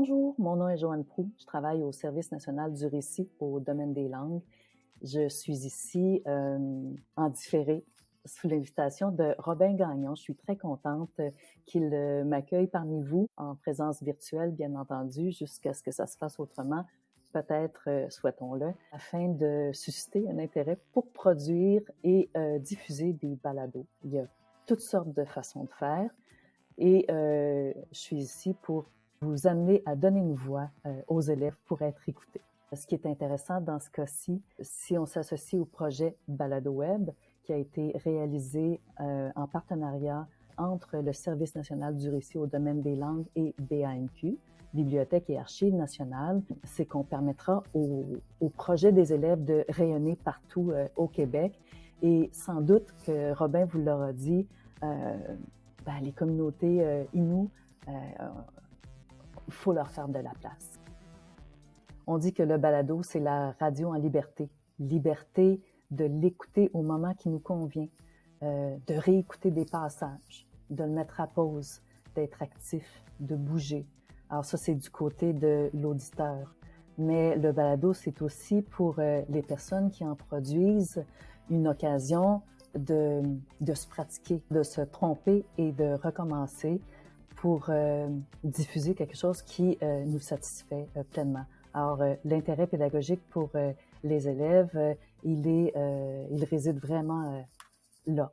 Bonjour, mon nom est Joanne Prou. Je travaille au Service national du récit au domaine des langues. Je suis ici euh, en différé sous l'invitation de Robin Gagnon. Je suis très contente qu'il euh, m'accueille parmi vous en présence virtuelle, bien entendu, jusqu'à ce que ça se fasse autrement. Peut-être, euh, souhaitons-le, afin de susciter un intérêt pour produire et euh, diffuser des balados. Il y a toutes sortes de façons de faire et euh, je suis ici pour vous amener à donner une voix euh, aux élèves pour être écoutés. Ce qui est intéressant dans ce cas-ci, si on s'associe au projet Balado Web, qui a été réalisé euh, en partenariat entre le Service national du récit au domaine des langues et BANQ, Bibliothèque et Archives nationales, c'est qu'on permettra au, projet des élèves de rayonner partout euh, au Québec. Et sans doute que Robin vous l'aura dit, ben, les communautés euh, Innu, il faut leur faire de la place. On dit que le balado, c'est la radio en liberté. Liberté de l'écouter au moment qui nous convient, euh, de réécouter des passages, de le mettre à pause, d'être actif, de bouger. Alors ça, c'est du côté de l'auditeur. Mais le balado, c'est aussi pour euh, les personnes qui en produisent une occasion de, de se pratiquer, de se tromper et de recommencer pour euh, diffuser quelque chose qui euh, nous satisfait euh, pleinement. Alors, l'intérêt pédagogique pour les élèves, il, est, il réside vraiment là.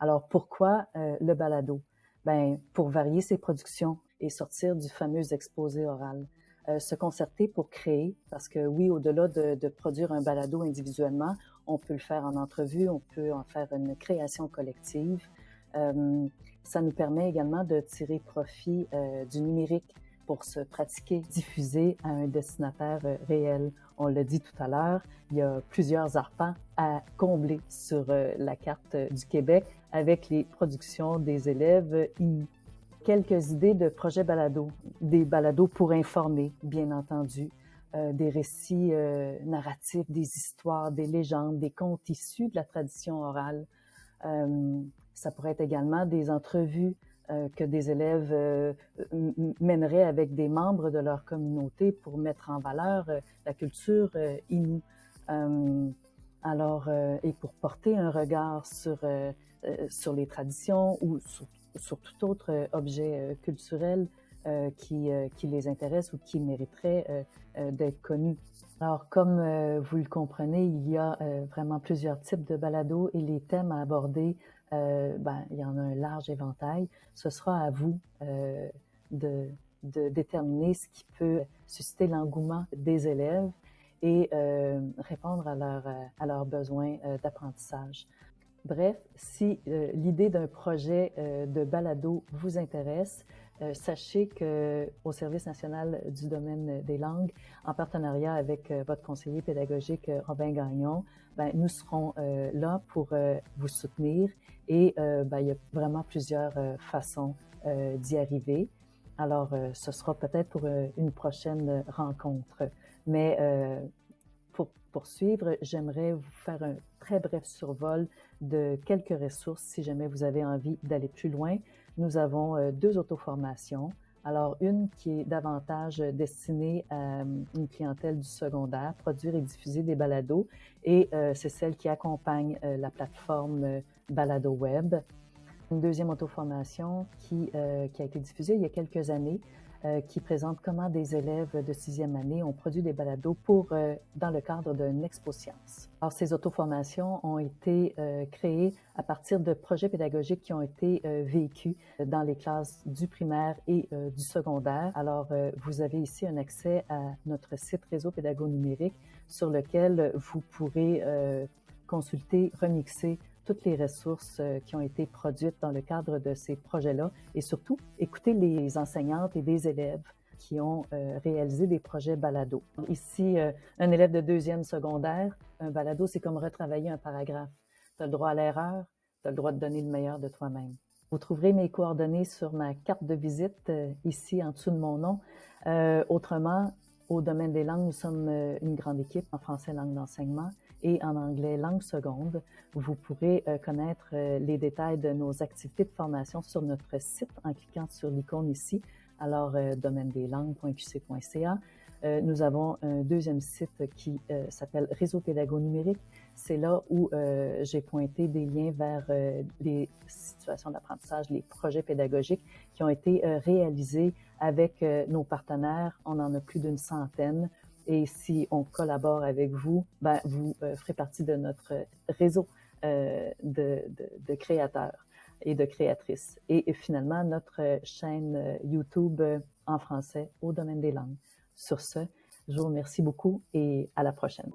Alors, pourquoi le balado? Ben, pour varier ses productions et sortir du fameux exposé oral. Se concerter pour créer, parce que oui, au-delà de, de, produire un balado individuellement, on peut le faire en entrevue, on peut en faire une création collective. Euh, ça nous permet également de tirer profit euh, du numérique pour se pratiquer, diffuser à un destinataire réel. On l'a dit tout à l'heure, il y a plusieurs arpents à combler sur la carte du Québec avec les productions des élèves quelques idées de projets balado, des balados pour informer, bien entendu, euh, des récits euh, narratifs, des histoires, des légendes, des contes issus de la tradition orale. Euh, ça pourrait être également des entrevues euh, que des élèves euh, mèneraient avec des membres de leur communauté pour mettre en valeur la culture inoue. alors, et pour porter un regard sur sur les traditions ou sur tout autre objet culturel qui, qui les intéresse ou qui mériterait d'être connu. Alors, comme vous le comprenez, il y a vraiment plusieurs types de balados et les thèmes à aborder, ben, il y en a un large éventail. Ce sera à vous de, déterminer ce qui peut susciter l'engouement des élèves et euh, répondre à, leur, à leurs besoins euh, d'apprentissage. Bref, si euh, l'idée d'un projet euh, de balado vous intéresse, euh, sachez que au Service national du domaine des langues, en partenariat avec euh, votre conseiller pédagogique euh, Robin Gagnon, ben, nous serons là pour vous soutenir et ben, il y a vraiment plusieurs façons d'y arriver. Alors, ce sera peut-être pour une prochaine rencontre. Mais poursuivre, j'aimerais vous faire un très bref survol de quelques ressources si jamais vous avez envie d'aller plus loin. Nous avons euh, deux auto-formations. Alors, une qui est davantage destinée à euh, une clientèle du secondaire, produire et diffuser des balados, et euh, c'est celle qui accompagne la plateforme Balado Web. Une deuxième auto-formation qui a été diffusée il y a quelques années, euh, qui présente comment des élèves de sixième année ont produit des balados pour, euh, dans le cadre d'une expo science. Alors, ces auto-formations ont été euh, créées à partir de projets pédagogiques qui ont été vécus dans les classes du primaire et du secondaire. Alors, vous avez ici un accès à notre site réseau pédago numérique sur lequel vous pourrez consulter, remixer toutes les ressources euh, qui ont été produites dans le cadre de ces projets-là et surtout écouter les enseignantes et des élèves qui ont euh, réalisé des projets balado. Ici, euh, un élève de deuxième secondaire, un balado, c'est comme retravailler un paragraphe. Tu as le droit à l'erreur, tu as le droit de donner le meilleur de toi-même. Vous trouverez mes coordonnées sur ma carte de visite ici en dessous de mon nom. autrement, au domaine des langues, nous sommes une grande équipe en français langue d'enseignement et en anglais langue seconde. Vous pourrez euh, connaître euh, les détails de nos activités de formation sur notre site en cliquant sur l'icône ici. alors domaine des langues.qc.ca. nous avons un deuxième site qui s'appelle Réseau Pédago Numérique. C'est là où j'ai pointé des liens vers les situations d'apprentissage, les projets pédagogiques qui ont été réalisés avec nos partenaires. On en a plus d'une centaine. Et si on collabore avec vous, ben, vous ferez partie de notre réseau de, créateurs et de créatrices. Et, finalement, notre chaîne euh, YouTube euh, en français au domaine des langues. Sur ce, je vous remercie beaucoup et à la prochaine.